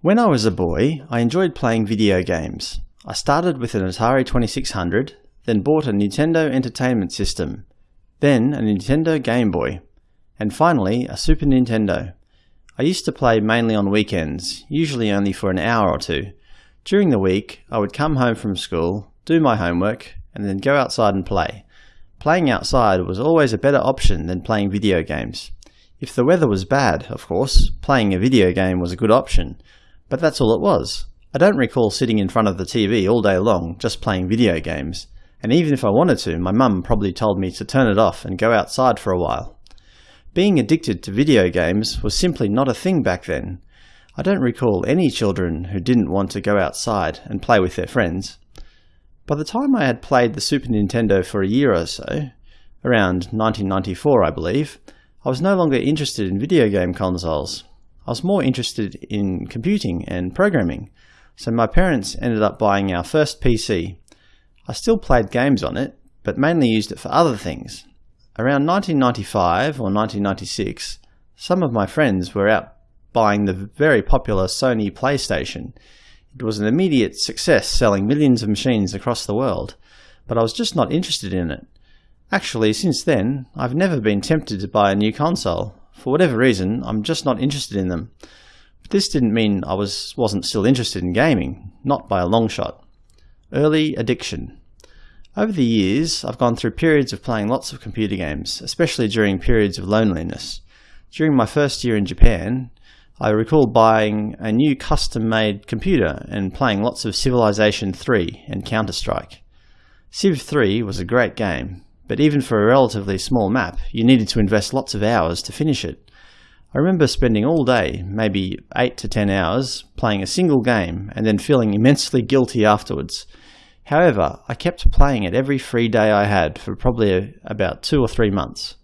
When I was a boy, I enjoyed playing video games. I started with an Atari 2600, then bought a Nintendo Entertainment System, then a Nintendo Game Boy, and finally a Super Nintendo. I used to play mainly on weekends, usually only for an hour or two. During the week, I would come home from school, do my homework, and then go outside and play. Playing outside was always a better option than playing video games. If the weather was bad, of course, playing a video game was a good option, but that's all it was. I don't recall sitting in front of the TV all day long just playing video games, and even if I wanted to, my mum probably told me to turn it off and go outside for a while. Being addicted to video games was simply not a thing back then. I don't recall any children who didn't want to go outside and play with their friends. By the time I had played the Super Nintendo for a year or so, around 1994 I believe, I was no longer interested in video game consoles. I was more interested in computing and programming, so my parents ended up buying our first PC. I still played games on it, but mainly used it for other things. Around 1995 or 1996, some of my friends were out buying the very popular Sony PlayStation it was an immediate success selling millions of machines across the world, but I was just not interested in it. Actually, since then, I've never been tempted to buy a new console. For whatever reason, I'm just not interested in them. But this didn't mean I was, wasn't still interested in gaming, not by a long shot. Early addiction. Over the years, I've gone through periods of playing lots of computer games, especially during periods of loneliness. During my first year in Japan, I recall buying a new custom-made computer and playing lots of Civilization 3 and Counter-Strike. Civ 3 was a great game, but even for a relatively small map, you needed to invest lots of hours to finish it. I remember spending all day, maybe 8 to 10 hours, playing a single game and then feeling immensely guilty afterwards. However, I kept playing it every free day I had for probably about two or three months.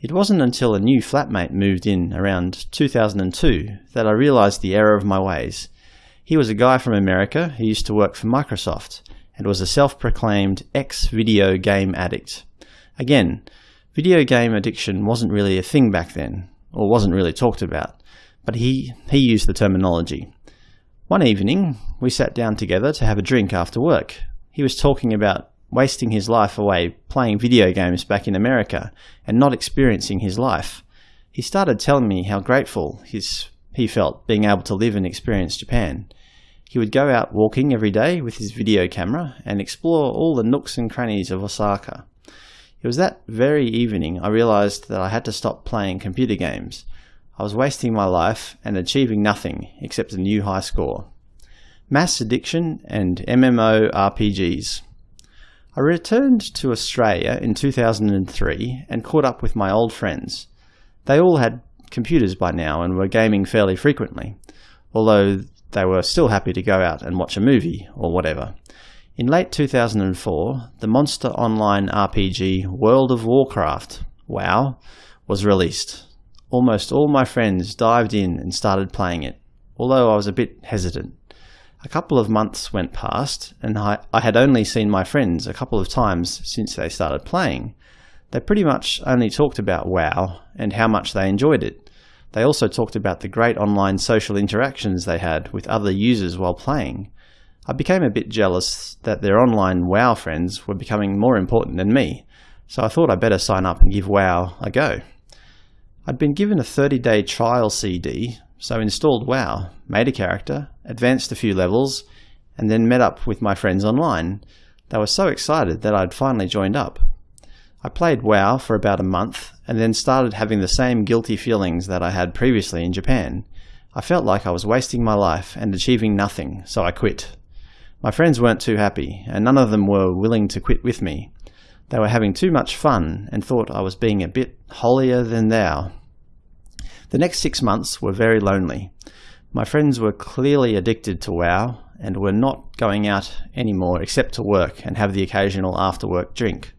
It wasn't until a new flatmate moved in around 2002 that I realized the error of my ways. He was a guy from America who used to work for Microsoft and was a self-proclaimed ex-video game addict. Again, video game addiction wasn't really a thing back then, or wasn't really talked about, but he, he used the terminology. One evening, we sat down together to have a drink after work. He was talking about wasting his life away playing video games back in America and not experiencing his life. He started telling me how grateful his, he felt being able to live and experience Japan. He would go out walking every day with his video camera and explore all the nooks and crannies of Osaka. It was that very evening I realized that I had to stop playing computer games. I was wasting my life and achieving nothing except a new high score. Mass addiction and MMO RPGs. I returned to Australia in 2003 and caught up with my old friends. They all had computers by now and were gaming fairly frequently, although they were still happy to go out and watch a movie or whatever. In late 2004, the Monster Online RPG World of Warcraft, WoW, was released. Almost all my friends dived in and started playing it, although I was a bit hesitant. A couple of months went past, and I, I had only seen my friends a couple of times since they started playing. They pretty much only talked about WoW and how much they enjoyed it. They also talked about the great online social interactions they had with other users while playing. I became a bit jealous that their online WoW friends were becoming more important than me, so I thought I'd better sign up and give WoW a go. I'd been given a 30-day trial CD so installed WoW, made a character, advanced a few levels, and then met up with my friends online. They were so excited that I'd finally joined up. I played WoW for about a month and then started having the same guilty feelings that I had previously in Japan. I felt like I was wasting my life and achieving nothing, so I quit. My friends weren't too happy, and none of them were willing to quit with me. They were having too much fun and thought I was being a bit holier than thou. The next six months were very lonely. My friends were clearly addicted to WoW and were not going out anymore except to work and have the occasional after-work drink.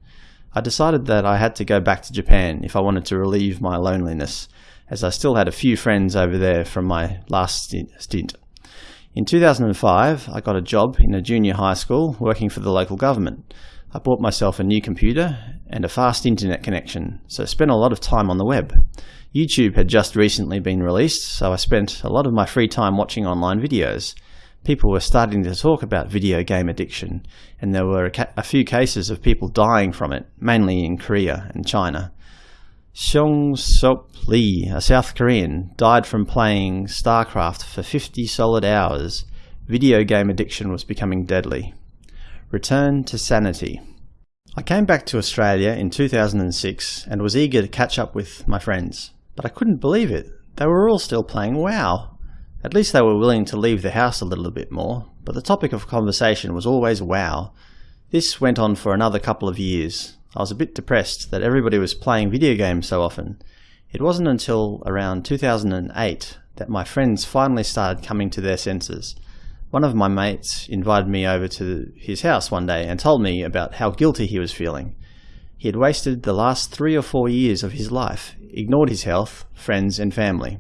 I decided that I had to go back to Japan if I wanted to relieve my loneliness, as I still had a few friends over there from my last stint. In 2005, I got a job in a junior high school working for the local government. I bought myself a new computer and a fast internet connection, so spent a lot of time on the web. YouTube had just recently been released, so I spent a lot of my free time watching online videos. People were starting to talk about video game addiction, and there were a, a few cases of people dying from it, mainly in Korea and China. Seong Sop Lee, a South Korean, died from playing StarCraft for 50 solid hours. Video game addiction was becoming deadly. Return to sanity. I came back to Australia in 2006 and was eager to catch up with my friends. But I couldn't believe it. They were all still playing WoW. At least they were willing to leave the house a little bit more, but the topic of conversation was always WoW. This went on for another couple of years. I was a bit depressed that everybody was playing video games so often. It wasn't until around 2008 that my friends finally started coming to their senses. One of my mates invited me over to his house one day and told me about how guilty he was feeling. He had wasted the last three or four years of his life, ignored his health, friends and family.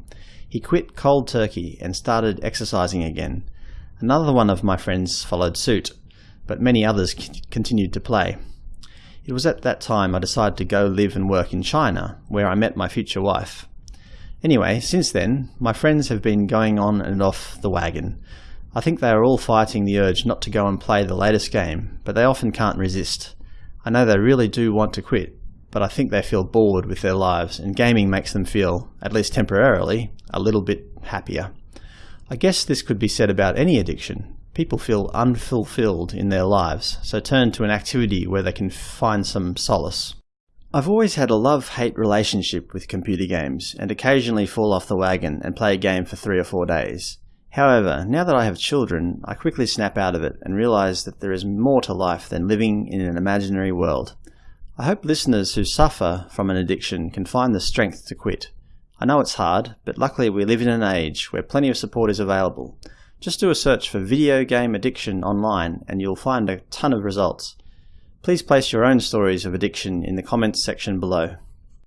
He quit cold turkey and started exercising again. Another one of my friends followed suit, but many others continued to play. It was at that time I decided to go live and work in China, where I met my future wife. Anyway, since then, my friends have been going on and off the wagon. I think they are all fighting the urge not to go and play the latest game, but they often can't resist. I know they really do want to quit, but I think they feel bored with their lives, and gaming makes them feel, at least temporarily, a little bit happier. I guess this could be said about any addiction. People feel unfulfilled in their lives, so turn to an activity where they can find some solace. I've always had a love-hate relationship with computer games, and occasionally fall off the wagon and play a game for three or four days. However, now that I have children, I quickly snap out of it and realize that there is more to life than living in an imaginary world. I hope listeners who suffer from an addiction can find the strength to quit. I know it's hard, but luckily we live in an age where plenty of support is available. Just do a search for video game addiction online and you'll find a ton of results. Please place your own stories of addiction in the comments section below.